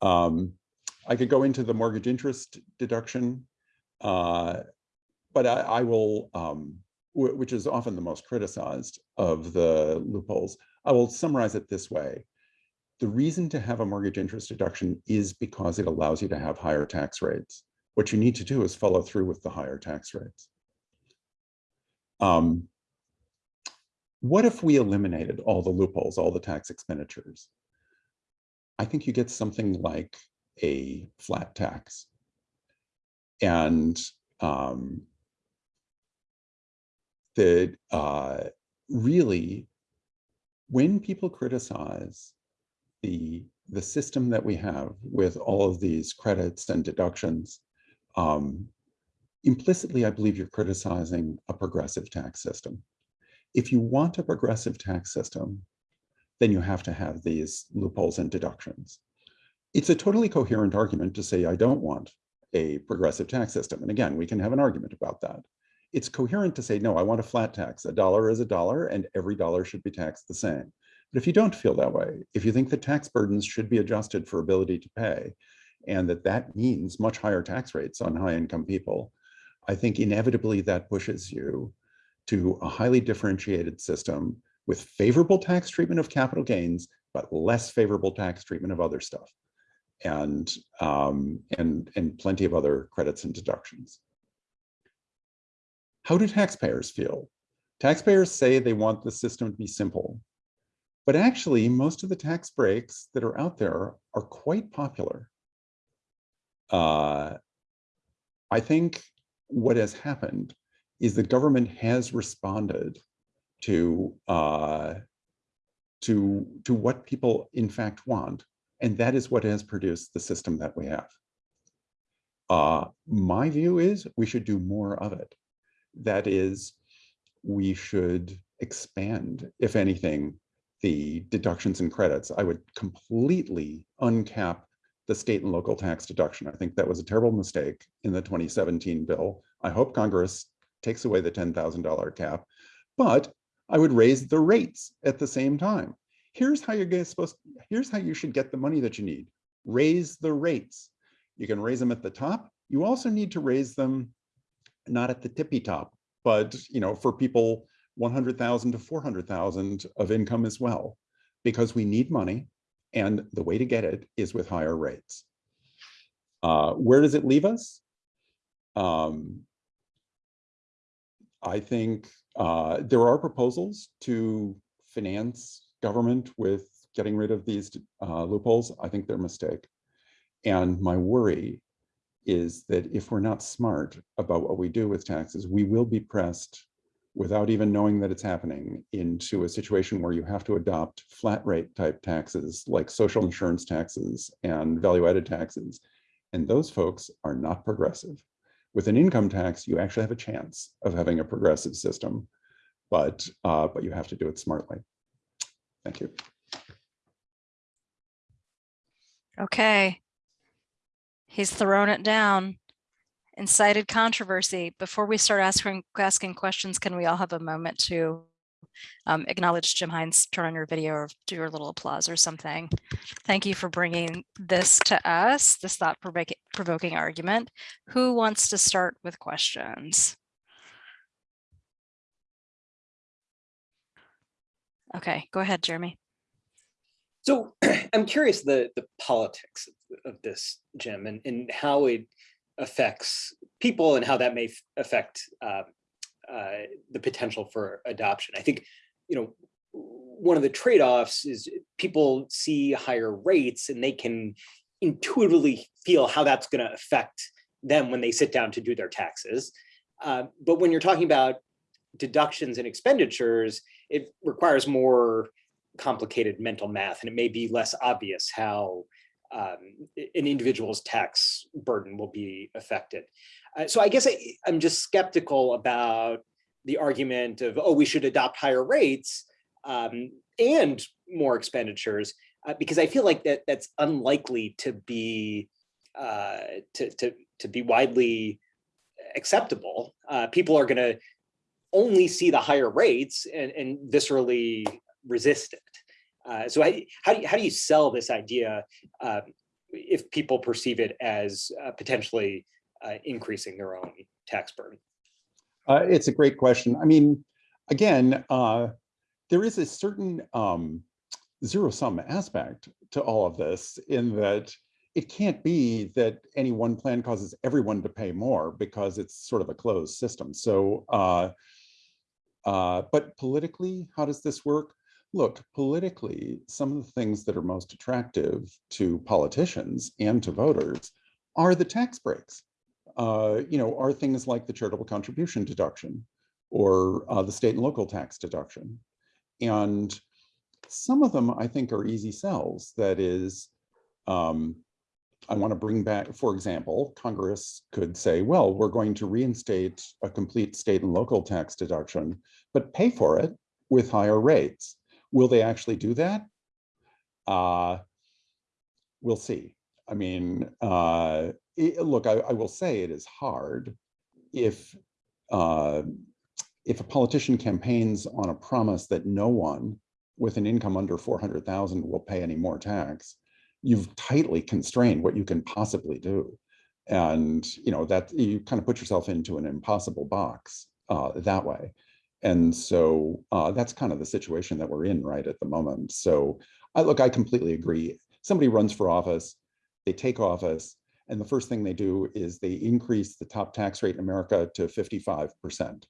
Um, I could go into the mortgage interest deduction, uh, but I, I will, um, which is often the most criticized of the loopholes. I will summarize it this way. The reason to have a mortgage interest deduction is because it allows you to have higher tax rates what you need to do is follow through with the higher tax rates. Um, what if we eliminated all the loopholes, all the tax expenditures? I think you get something like a flat tax. And um, that uh, really, when people criticize the, the system that we have with all of these credits and deductions, um, implicitly, I believe you're criticizing a progressive tax system. If you want a progressive tax system, then you have to have these loopholes and deductions. It's a totally coherent argument to say, I don't want a progressive tax system. And again, we can have an argument about that. It's coherent to say, no, I want a flat tax. A dollar is a dollar and every dollar should be taxed the same. But if you don't feel that way, if you think the tax burdens should be adjusted for ability to pay, and that that means much higher tax rates on high income people, I think inevitably that pushes you to a highly differentiated system with favorable tax treatment of capital gains, but less favorable tax treatment of other stuff. And, um, and, and plenty of other credits and deductions. How do taxpayers feel? Taxpayers say they want the system to be simple, but actually most of the tax breaks that are out there are quite popular. Uh, I think what has happened is the government has responded to uh, to to what people in fact want, and that is what has produced the system that we have. Uh, my view is we should do more of it. That is, we should expand, if anything, the deductions and credits. I would completely uncap the state and local tax deduction. I think that was a terrible mistake in the 2017 bill. I hope Congress takes away the $10,000 cap, but I would raise the rates at the same time. Here's how you're supposed, here's how you should get the money that you need. Raise the rates. You can raise them at the top. You also need to raise them not at the tippy top, but you know, for people 100,000 to 400,000 of income as well, because we need money and the way to get it is with higher rates. Uh, where does it leave us? Um, I think uh, there are proposals to finance government with getting rid of these uh, loopholes. I think they're a mistake. And my worry is that if we're not smart about what we do with taxes, we will be pressed without even knowing that it's happening into a situation where you have to adopt flat rate type taxes like social insurance taxes and value added taxes. And those folks are not progressive. With an income tax, you actually have a chance of having a progressive system, but, uh, but you have to do it smartly. Thank you. Okay. He's thrown it down. Incited controversy. Before we start asking asking questions, can we all have a moment to um, acknowledge Jim Hines, turn on your video or do your little applause or something. Thank you for bringing this to us, this thought provoking argument. Who wants to start with questions? Okay, go ahead, Jeremy. So I'm curious the the politics of, of this, Jim, and, and how it affects people and how that may affect uh, uh, the potential for adoption. I think, you know, one of the trade-offs is people see higher rates and they can intuitively feel how that's going to affect them when they sit down to do their taxes. Uh, but when you're talking about deductions and expenditures, it requires more complicated mental math and it may be less obvious how um, an individual's tax burden will be affected. Uh, so I guess I, I'm just skeptical about the argument of, oh, we should adopt higher rates um, and more expenditures, uh, because I feel like that that's unlikely to be uh, to, to, to be widely acceptable. Uh, people are going to only see the higher rates and, and viscerally resist it. Uh, so how, do you, how do you sell this idea uh, if people perceive it as uh, potentially uh, increasing their own tax burden? Uh, it's a great question. I mean, again, uh, there is a certain um, zero sum aspect to all of this in that it can't be that any one plan causes everyone to pay more because it's sort of a closed system. So, but politically, how does this work? Look, politically, some of the things that are most attractive to politicians and to voters are the tax breaks. Uh, you know, are things like the charitable contribution deduction or uh, the state and local tax deduction. And some of them I think are easy sells. That is, um, I want to bring back, for example, Congress could say, well, we're going to reinstate a complete state and local tax deduction, but pay for it with higher rates. Will they actually do that? Uh, we'll see. I mean, uh, it, look, I, I, will say it is hard if uh, if a politician campaigns on a promise that no one with an income under 400,000 will pay any more tax, you've tightly constrained what you can possibly do. And, you know, that you kind of put yourself into an impossible box uh, that way. And so uh, that's kind of the situation that we're in right at the moment. So I look, I completely agree. Somebody runs for office, they take office, and the first thing they do is they increase the top tax rate in America to 55%.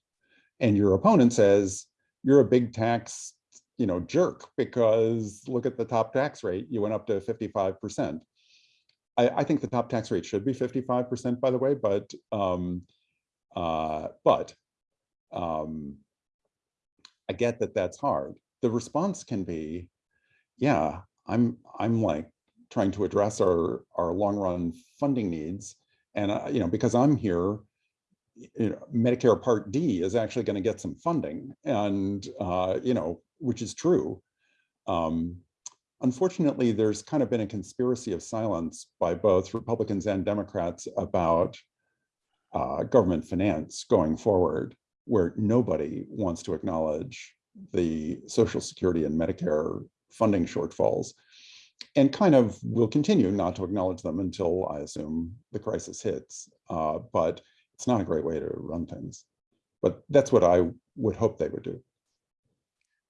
And your opponent says, you're a big tax, you know, jerk because look at the top tax rate, you went up to 55%. I, I think the top tax rate should be 55%, by the way, but um, uh, but um, I get that that's hard. The response can be, yeah, I'm I'm like trying to address our our long run funding needs, and you know because I'm here, you know, Medicare Part D is actually going to get some funding, and uh, you know which is true. Um, unfortunately, there's kind of been a conspiracy of silence by both Republicans and Democrats about uh, government finance going forward, where nobody wants to acknowledge the Social Security and Medicare funding shortfalls and kind of will continue not to acknowledge them until I assume the crisis hits. Uh, but it's not a great way to run things. But that's what I would hope they would do.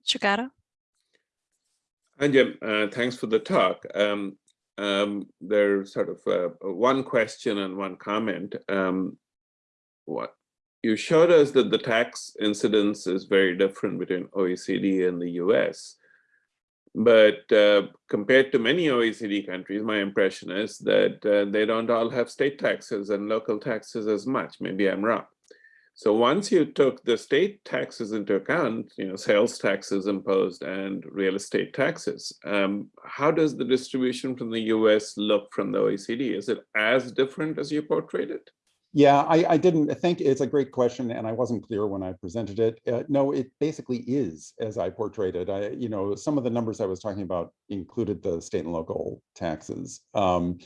Chugata? Hi, Jim. Uh, thanks for the talk. Um, um, there's sort of uh, one question and one comment. Um, what you showed us that the tax incidence is very different between OECD and the US. But uh, compared to many OECD countries, my impression is that uh, they don't all have state taxes and local taxes as much. Maybe I'm wrong. So once you took the state taxes into account, you know, sales taxes imposed and real estate taxes, um, how does the distribution from the US look from the OECD? Is it as different as you portrayed it? Yeah, I, I didn't think it's a great question and I wasn't clear when I presented it. Uh, no, it basically is as I portrayed it. I, you know, some of the numbers I was talking about included the state and local taxes. Um,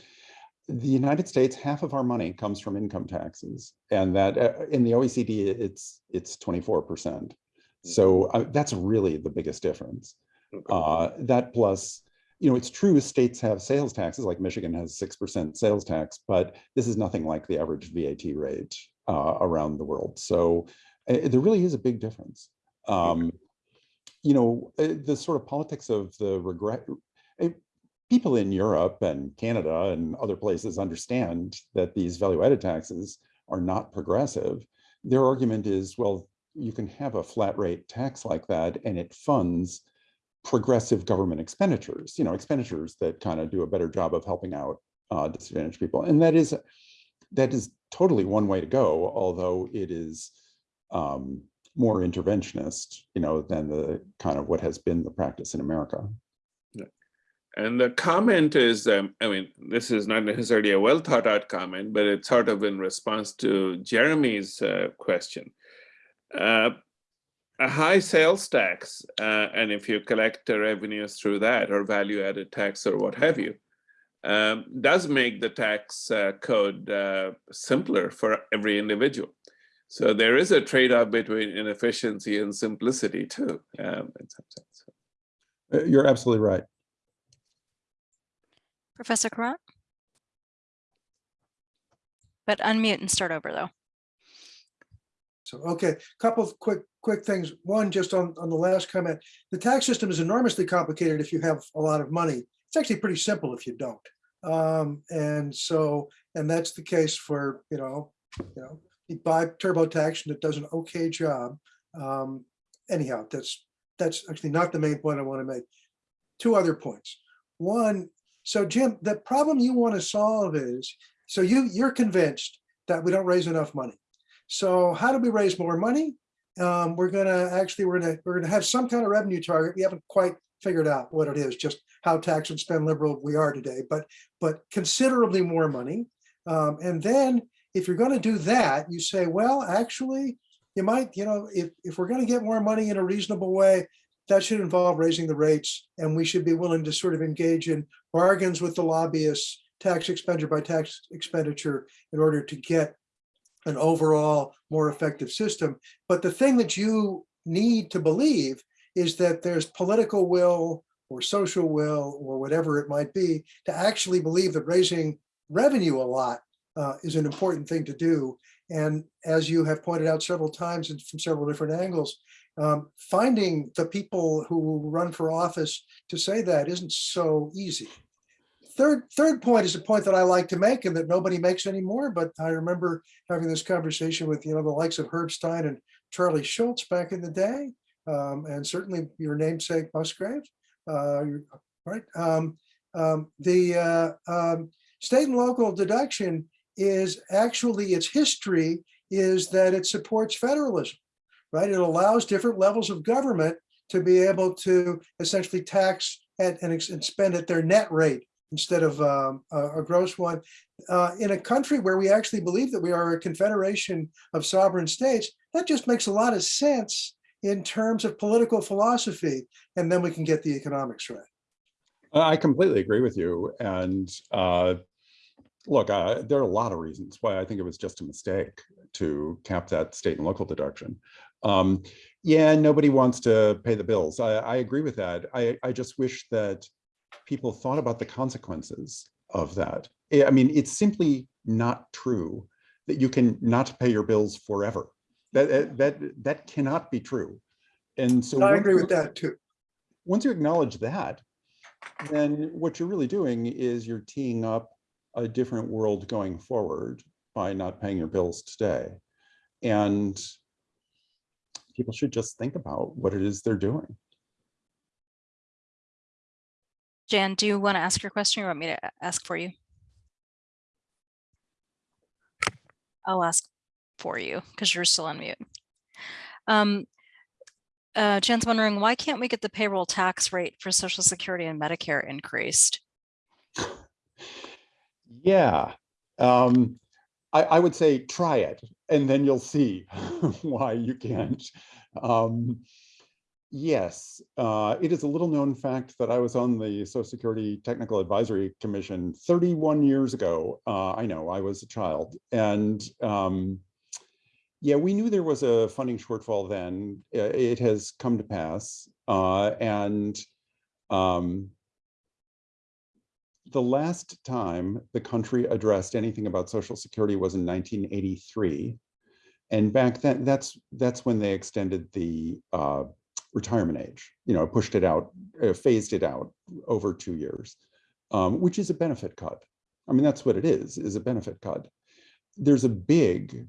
the United States, half of our money comes from income taxes, and that uh, in the OECD, it's it's 24%. So uh, that's really the biggest difference. Okay. Uh, that plus, you know, it's true states have sales taxes, like Michigan has 6% sales tax, but this is nothing like the average VAT rate uh, around the world. So uh, there really is a big difference. Um, you know, uh, the sort of politics of the regret, uh, people in Europe and Canada and other places understand that these value added taxes are not progressive. Their argument is, well, you can have a flat rate tax like that and it funds progressive government expenditures, you know, expenditures that kind of do a better job of helping out uh, disadvantaged people. And that is, that is totally one way to go, although it is um, more interventionist, you know, than the kind of what has been the practice in America. And the comment is, um, I mean, this is not necessarily a well thought out comment, but it's sort of in response to Jeremy's uh, question. Uh, a high sales tax, uh, and if you collect the revenues through that or value added tax or what have you, um, does make the tax uh, code uh, simpler for every individual. So there is a trade-off between inefficiency and simplicity too, um, in some sense. Uh, You're absolutely right. Professor Courant? But unmute and start over though. So, okay, a couple of quick, quick things. One, just on, on the last comment, the tax system is enormously complicated if you have a lot of money. It's actually pretty simple if you don't. Um, and so, and that's the case for, you know, you know, you buy TurboTax and it does an okay job. Um, anyhow, that's, that's actually not the main point I want to make. Two other points. One, so Jim, the problem you want to solve is, so you, you're convinced that we don't raise enough money. So how do we raise more money? Um, we're gonna actually, we're gonna, we're gonna have some kind of revenue target. We haven't quite figured out what it is, just how tax and spend liberal we are today, but, but considerably more money. Um, and then if you're gonna do that, you say, well, actually, you might, you know, if, if we're gonna get more money in a reasonable way, that should involve raising the rates and we should be willing to sort of engage in bargains with the lobbyists, tax expenditure by tax expenditure in order to get an overall more effective system. But the thing that you need to believe is that there's political will or social will or whatever it might be to actually believe that raising revenue a lot uh, is an important thing to do. And as you have pointed out several times and from several different angles, Um, finding the people who run for office to say that isn't so easy. Third, third point is a point that I like to make and that nobody makes anymore, but I remember having this conversation with, you know, the likes of Herb Stein and Charlie Schultze back in the day, um, and certainly your namesake Musgrave, uh, right? Um, um, the uh, um, state and local deduction is actually its history is that it supports federalism, right? It allows different levels of government to be able to essentially tax at and, and spend at their net rate instead of um, a, a gross one. Uh, in a country where we actually believe that we are a confederation of sovereign states, that just makes a lot of sense in terms of political philosophy, and then we can get the economics right. I completely agree with you. And uh, look, uh, there are a lot of reasons why I think it was just a mistake to cap that state and local deduction. Um, yeah, nobody wants to pay the bills. I, I agree with that. I, I just wish that people thought about the consequences of that. I mean, it's simply not true that you can not pay your bills forever. That that, that cannot be true. And so I agree with that too. once you acknowledge that, then what you're really doing is you're teeing up a different world going forward by not paying your bills today. And people should just think about what it is they're doing. Jan, do you want to ask your question or want me to ask for you? I'll ask for you because you're still on mute. Um, uh, Jan's wondering, why can't we get the payroll tax rate for Social Security and Medicare increased? Yeah, um, I, I would say try it and then you'll see why you can't. Um, yes, uh, it is a little known fact that I was on the Social Security Technical Advisory Commission 31 years ago. Uh, I know I was a child and um, yeah, we knew there was a funding shortfall then. It has come to pass uh, and um, the last time the country addressed anything about Social Security was in 1983. And back then, that's that's when they extended the uh, retirement age, you know, pushed it out, uh, phased it out over two years, um, which is a benefit cut. I mean, that's what it is, is a benefit cut. There's a big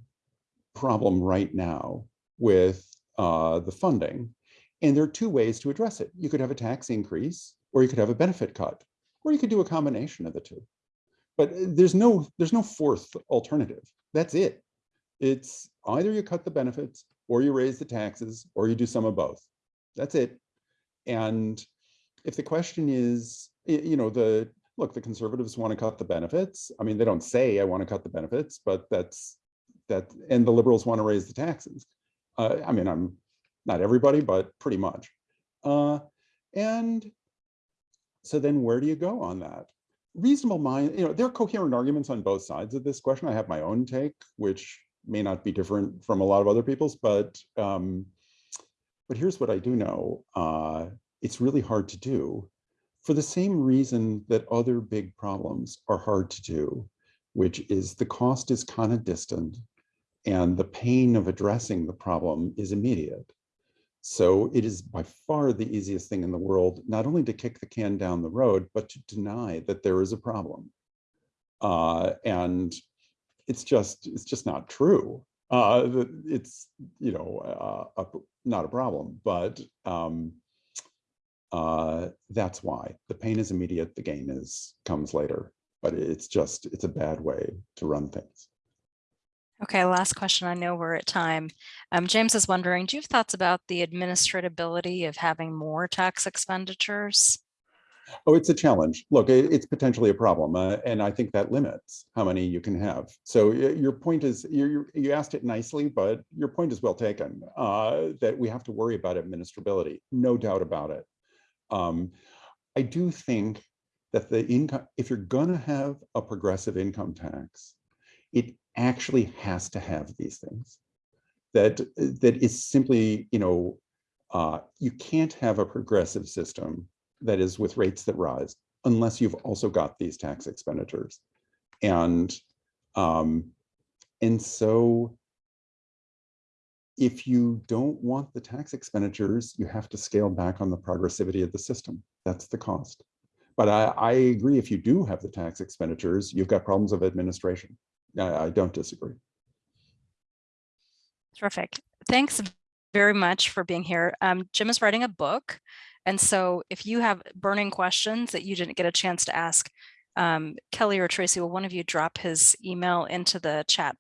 problem right now with uh, the funding. And there are two ways to address it. You could have a tax increase or you could have a benefit cut or you could do a combination of the two. But uh, there's no there's no fourth alternative. That's it. It's either you cut the benefits or you raise the taxes or you do some of both. That's it. And if the question is, you know, the look, the conservatives want to cut the benefits. I mean, they don't say I want to cut the benefits, but that's that, and the liberals want to raise the taxes. Uh, I mean, I'm not everybody, but pretty much. Uh, and so then where do you go on that? Reasonable mind, you know, there are coherent arguments on both sides of this question. I have my own take, which may not be different from a lot of other people's, but um, but here's what I do know. Uh, it's really hard to do for the same reason that other big problems are hard to do, which is the cost is kind of distant and the pain of addressing the problem is immediate. So it is by far the easiest thing in the world, not only to kick the can down the road, but to deny that there is a problem. Uh, and it's just, it's just not true. Uh, it's, you know, uh, a, not a problem, but um, uh, that's why the pain is immediate, the gain is comes later. But it's just, it's a bad way to run things. Okay, last question. I know we're at time. Um, James is wondering, do you have thoughts about the administratability of having more tax expenditures? Oh, it's a challenge. Look, it's potentially a problem, uh, and I think that limits how many you can have. So your point is, you you asked it nicely, but your point is well taken. Uh, that we have to worry about administrability, no doubt about it. Um, I do think that the income, if you're gonna have a progressive income tax, it actually has to have these things. That that is simply, you know, uh, you can't have a progressive system that is with rates that rise unless you've also got these tax expenditures. And um, and so if you don't want the tax expenditures, you have to scale back on the progressivity of the system. That's the cost. But I, I agree, if you do have the tax expenditures, you've got problems of administration. I, I don't disagree. Terrific. Thanks very much for being here. Um, Jim is writing a book. And so if you have burning questions that you didn't get a chance to ask um, Kelly or Tracy, will one of you drop his email into the chat,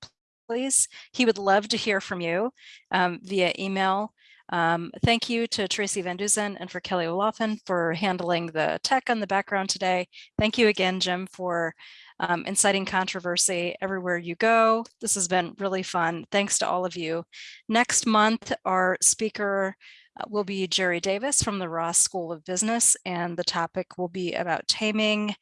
please? He would love to hear from you um, via email. Um, thank you to Tracy Van Duzen and for Kelly Olafin for handling the tech on the background today. Thank you again, Jim, for um, inciting controversy everywhere you go. This has been really fun. Thanks to all of you. Next month, our speaker uh, will be Jerry Davis from the Ross School of Business, and the topic will be about taming